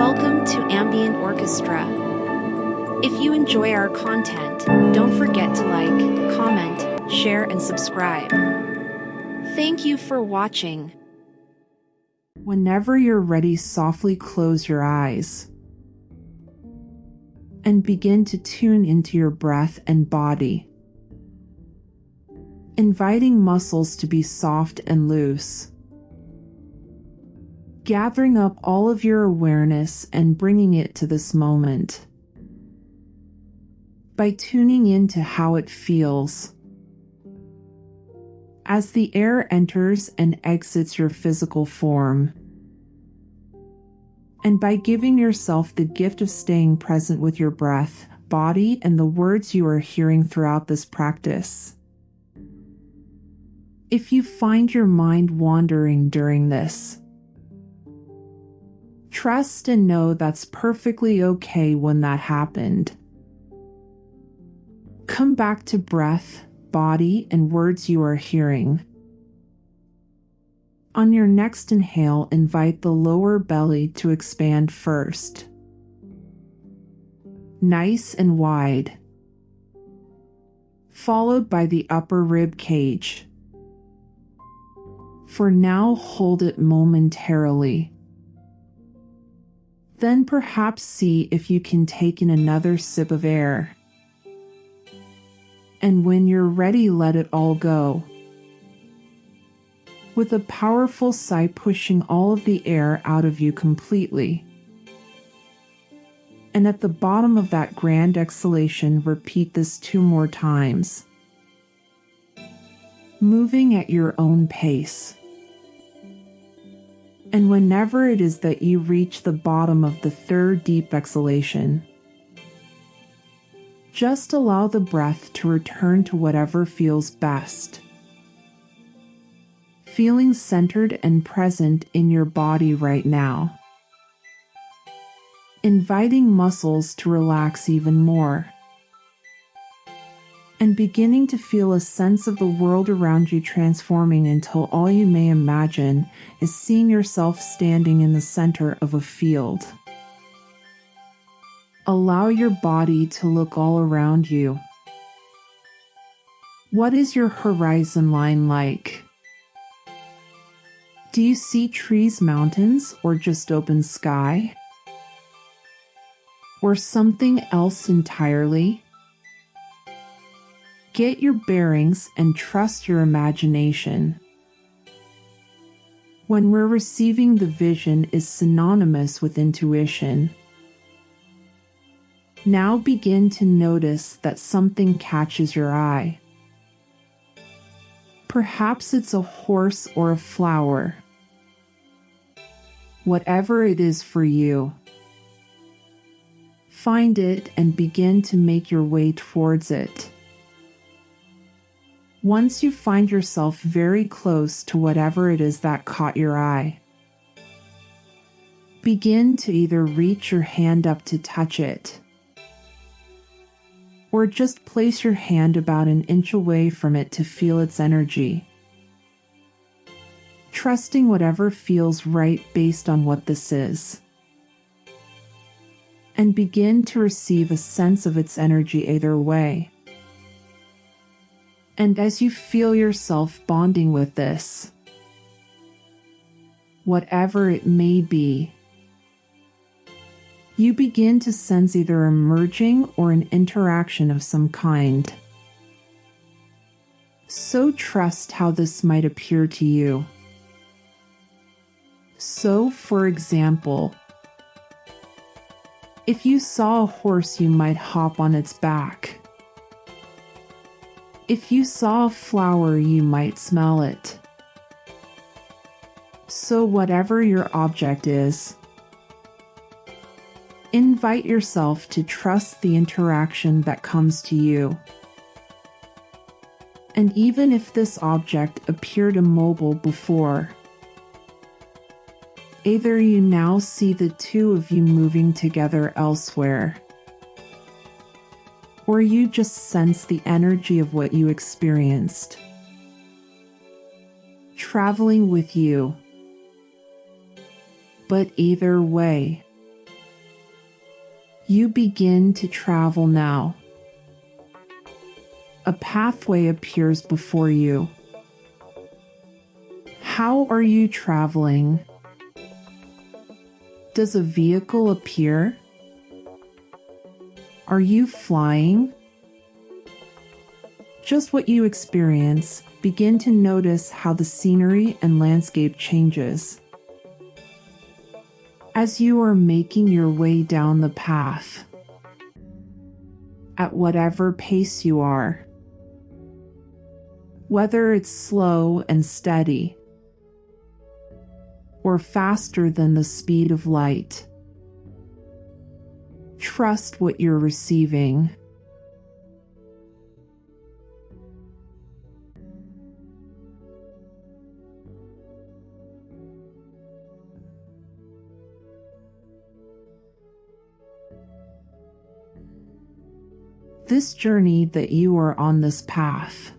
Welcome to Ambient Orchestra. If you enjoy our content, don't forget to like, comment, share, and subscribe. Thank you for watching. Whenever you're ready, softly close your eyes and begin to tune into your breath and body, inviting muscles to be soft and loose gathering up all of your awareness and bringing it to this moment. By tuning into how it feels. As the air enters and exits your physical form. And by giving yourself the gift of staying present with your breath, body, and the words you are hearing throughout this practice. If you find your mind wandering during this, Trust and know that's perfectly okay when that happened. Come back to breath, body, and words you are hearing. On your next inhale, invite the lower belly to expand first. Nice and wide. Followed by the upper rib cage. For now, hold it momentarily. Then perhaps see if you can take in another sip of air. And when you're ready, let it all go. With a powerful sigh pushing all of the air out of you completely. And at the bottom of that grand exhalation, repeat this two more times. Moving at your own pace. And whenever it is that you reach the bottom of the third deep exhalation, just allow the breath to return to whatever feels best. Feeling centered and present in your body right now. Inviting muscles to relax even more and beginning to feel a sense of the world around you transforming until all you may imagine is seeing yourself standing in the center of a field. Allow your body to look all around you. What is your horizon line like? Do you see trees, mountains, or just open sky? Or something else entirely? Get your bearings and trust your imagination. When we're receiving the vision is synonymous with intuition. Now begin to notice that something catches your eye. Perhaps it's a horse or a flower. Whatever it is for you, find it and begin to make your way towards it. Once you find yourself very close to whatever it is that caught your eye, begin to either reach your hand up to touch it, or just place your hand about an inch away from it to feel its energy. Trusting whatever feels right based on what this is. And begin to receive a sense of its energy either way. And as you feel yourself bonding with this, whatever it may be, you begin to sense either a merging or an interaction of some kind. So trust how this might appear to you. So, for example, if you saw a horse, you might hop on its back. If you saw a flower, you might smell it. So, whatever your object is, invite yourself to trust the interaction that comes to you. And even if this object appeared immobile before, either you now see the two of you moving together elsewhere or you just sense the energy of what you experienced. Traveling with you. But either way, You begin to travel now. A pathway appears before you. How are you traveling? Does a vehicle appear? Are you flying? Just what you experience, begin to notice how the scenery and landscape changes. As you are making your way down the path, at whatever pace you are, whether it's slow and steady or faster than the speed of light. Trust what you're receiving. This journey that you are on this path.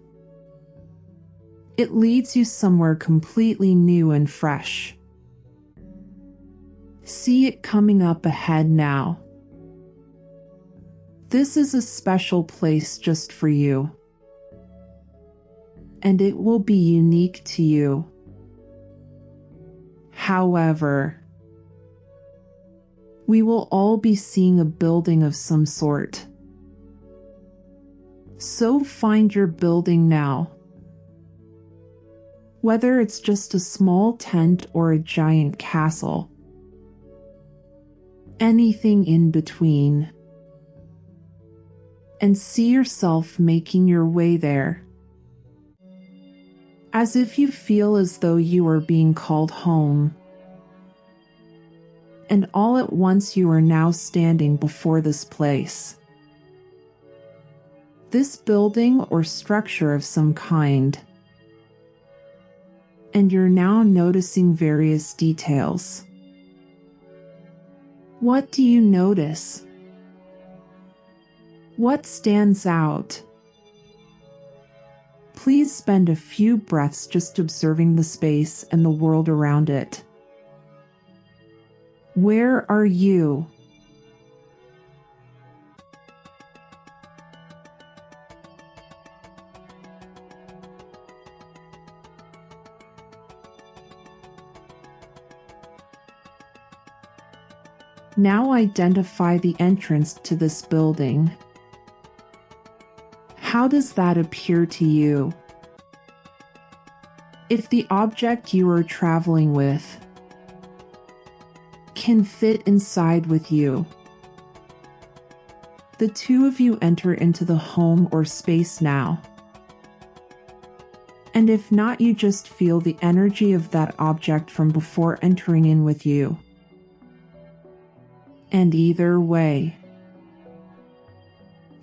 It leads you somewhere completely new and fresh. See it coming up ahead now. This is a special place just for you. And it will be unique to you. However, we will all be seeing a building of some sort. So find your building now. Whether it's just a small tent or a giant castle anything in between. And see yourself making your way there. As if you feel as though you are being called home. And all at once you are now standing before this place. This building or structure of some kind. And you're now noticing various details. What do you notice? What stands out? Please spend a few breaths just observing the space and the world around it. Where are you? Now identify the entrance to this building. How does that appear to you? If the object you are traveling with can fit inside with you, the two of you enter into the home or space now. And if not, you just feel the energy of that object from before entering in with you and either way.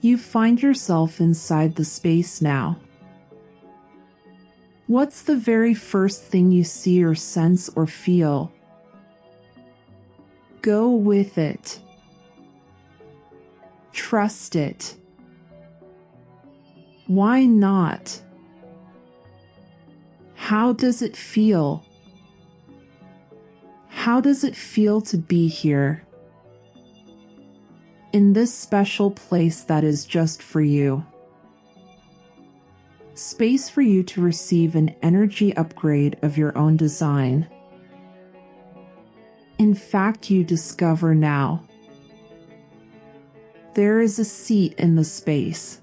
You find yourself inside the space now. What's the very first thing you see or sense or feel? Go with it. Trust it. Why not? How does it feel? How does it feel to be here? In this special place that is just for you. Space for you to receive an energy upgrade of your own design. In fact, you discover now there is a seat in the space,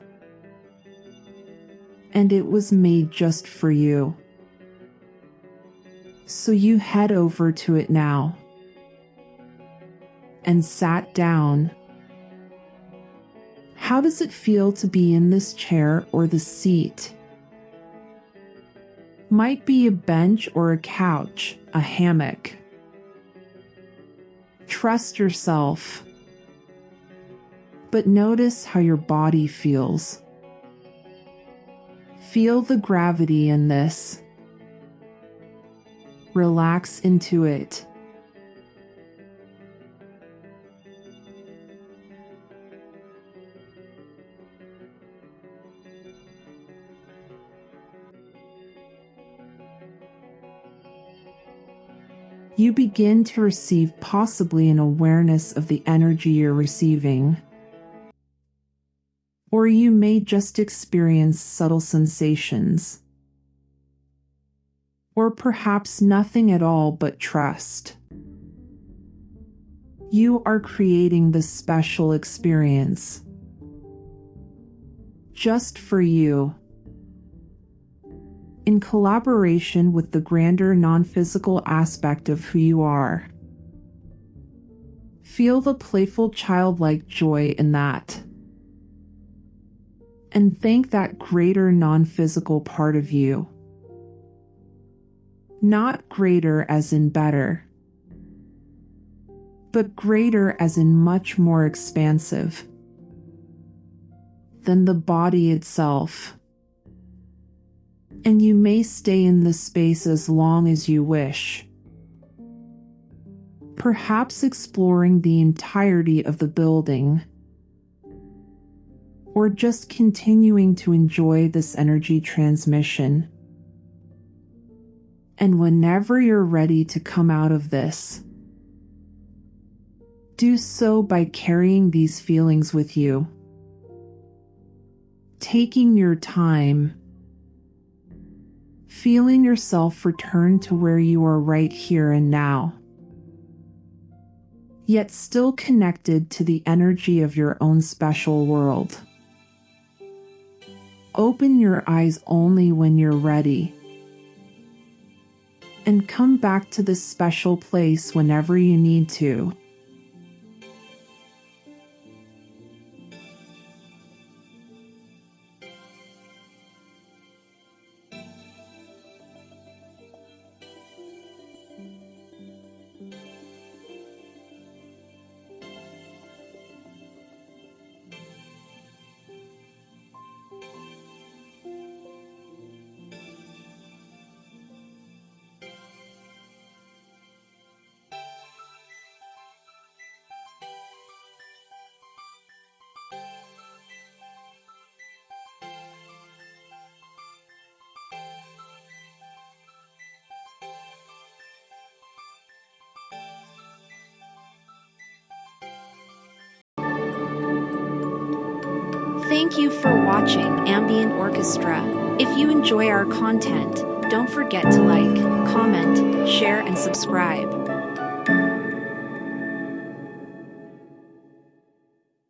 and it was made just for you. So you head over to it now and sat down how does it feel to be in this chair or the seat? Might be a bench or a couch, a hammock. Trust yourself, but notice how your body feels. Feel the gravity in this. Relax into it. You begin to receive possibly an awareness of the energy you're receiving. Or you may just experience subtle sensations. Or perhaps nothing at all but trust. You are creating this special experience. Just for you in collaboration with the grander non physical aspect of who you are. Feel the playful childlike joy in that. And thank that greater non physical part of you. Not greater as in better, but greater as in much more expansive than the body itself and you may stay in this space as long as you wish. Perhaps exploring the entirety of the building, or just continuing to enjoy this energy transmission. And whenever you're ready to come out of this, do so by carrying these feelings with you. Taking your time feeling yourself return to where you are right here and now, yet still connected to the energy of your own special world. Open your eyes only when you're ready. And come back to this special place whenever you need to. Thank you for watching Ambient Orchestra. If you enjoy our content, don't forget to like, comment, share, and subscribe.